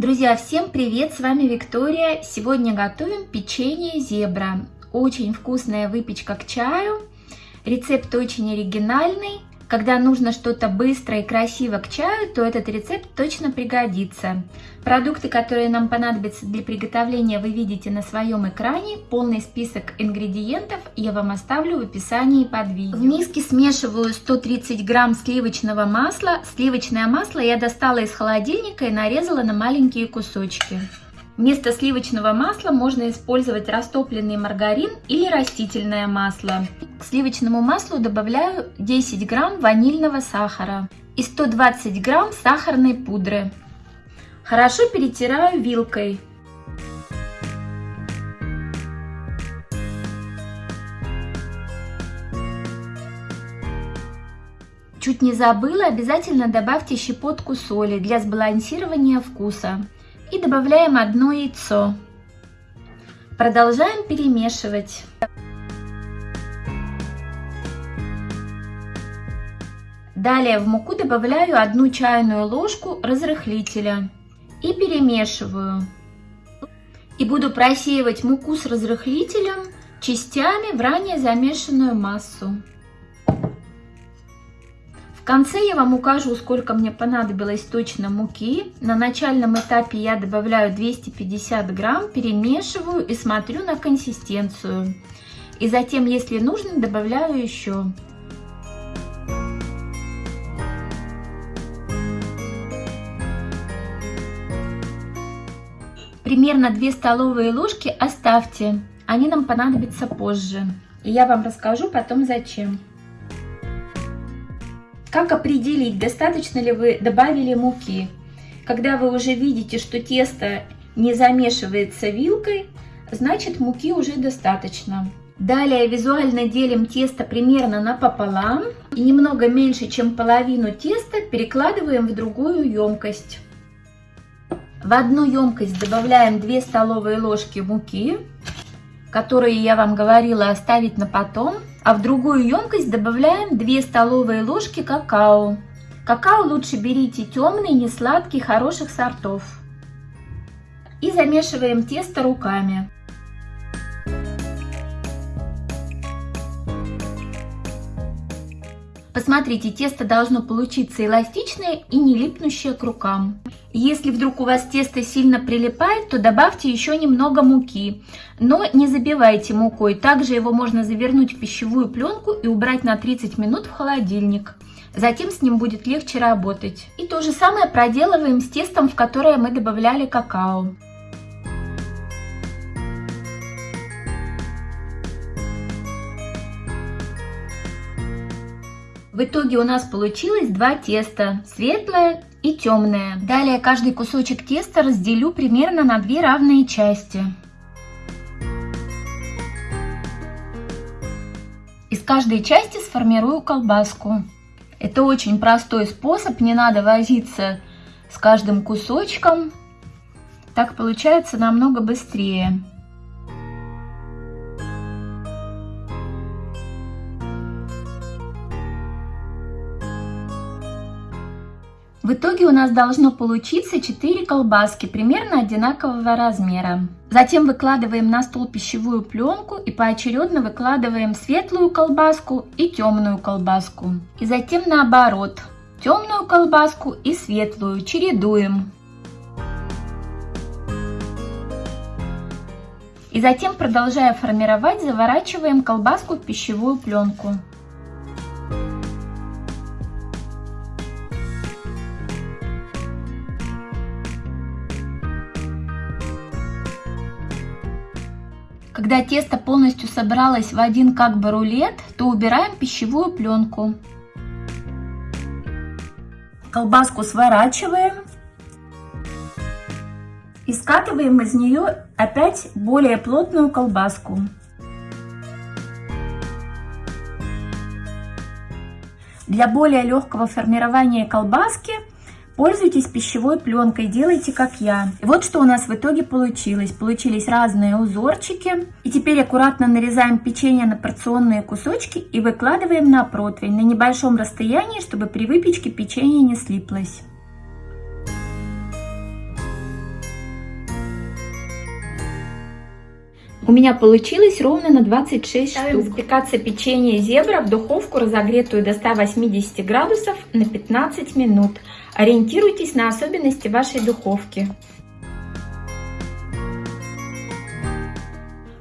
Друзья, всем привет! С вами Виктория. Сегодня готовим печенье зебра. Очень вкусная выпечка к чаю. Рецепт очень оригинальный. Когда нужно что-то быстро и красиво к чаю, то этот рецепт точно пригодится. Продукты, которые нам понадобятся для приготовления, вы видите на своем экране. Полный список ингредиентов я вам оставлю в описании под видео. В миске смешиваю 130 грамм сливочного масла. Сливочное масло я достала из холодильника и нарезала на маленькие кусочки. Вместо сливочного масла можно использовать растопленный маргарин или растительное масло. К сливочному маслу добавляю 10 грамм ванильного сахара и 120 грамм сахарной пудры. Хорошо перетираю вилкой. Чуть не забыла, обязательно добавьте щепотку соли для сбалансирования вкуса и добавляем одно яйцо. Продолжаем перемешивать. Далее в муку добавляю одну чайную ложку разрыхлителя и перемешиваю. И буду просеивать муку с разрыхлителем частями в ранее замешанную массу конце я вам укажу, сколько мне понадобилось точно муки. На начальном этапе я добавляю 250 грамм, перемешиваю и смотрю на консистенцию. И затем, если нужно, добавляю еще. Примерно 2 столовые ложки оставьте, они нам понадобятся позже. И я вам расскажу потом зачем. Как определить, достаточно ли вы добавили муки? Когда вы уже видите, что тесто не замешивается вилкой, значит муки уже достаточно. Далее визуально делим тесто примерно напополам и немного меньше, чем половину теста перекладываем в другую емкость. В одну емкость добавляем 2 столовые ложки муки, которые я вам говорила оставить на потом. А в другую емкость добавляем 2 столовые ложки какао. Какао лучше берите темный, не сладкий, хороших сортов. И замешиваем тесто руками. Посмотрите, тесто должно получиться эластичное и не липнущее к рукам. Если вдруг у вас тесто сильно прилипает, то добавьте еще немного муки. Но не забивайте мукой. Также его можно завернуть в пищевую пленку и убрать на 30 минут в холодильник. Затем с ним будет легче работать. И то же самое проделываем с тестом, в которое мы добавляли какао. В итоге у нас получилось два теста, светлое и темное. Далее каждый кусочек теста разделю примерно на две равные части. Из каждой части сформирую колбаску. Это очень простой способ, не надо возиться с каждым кусочком. Так получается намного быстрее. В итоге у нас должно получиться 4 колбаски примерно одинакового размера. Затем выкладываем на стол пищевую пленку и поочередно выкладываем светлую колбаску и темную колбаску. И затем наоборот, темную колбаску и светлую чередуем. И затем, продолжая формировать, заворачиваем колбаску в пищевую пленку. Когда тесто полностью собралось в один как бы рулет, то убираем пищевую пленку. Колбаску сворачиваем и скатываем из нее опять более плотную колбаску. Для более легкого формирования колбаски Пользуйтесь пищевой пленкой, делайте как я. Вот что у нас в итоге получилось. Получились разные узорчики. И теперь аккуратно нарезаем печенье на порционные кусочки и выкладываем на противень на небольшом расстоянии, чтобы при выпечке печенье не слиплось. У меня получилось ровно на 26 Ставим штук. запекаться печенье зебра в духовку, разогретую до 180 градусов на 15 минут. Ориентируйтесь на особенности вашей духовки.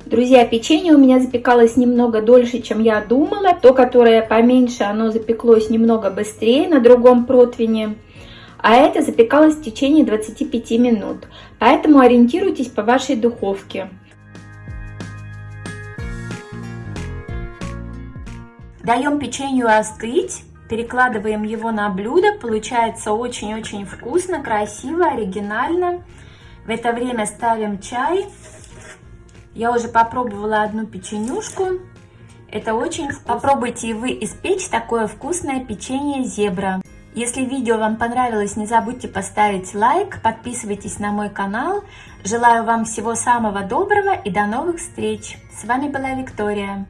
Друзья, печенье у меня запекалось немного дольше, чем я думала. То, которое поменьше, оно запеклось немного быстрее на другом противне. А это запекалось в течение 25 минут. Поэтому ориентируйтесь по вашей духовке. Даем печенью остыть. Перекладываем его на блюдо. Получается очень-очень вкусно, красиво, оригинально. В это время ставим чай. Я уже попробовала одну печенюшку. Это очень вкусно. Попробуйте и вы испечь такое вкусное печенье зебра. Если видео вам понравилось, не забудьте поставить лайк, подписывайтесь на мой канал. Желаю вам всего самого доброго и до новых встреч. С вами была Виктория.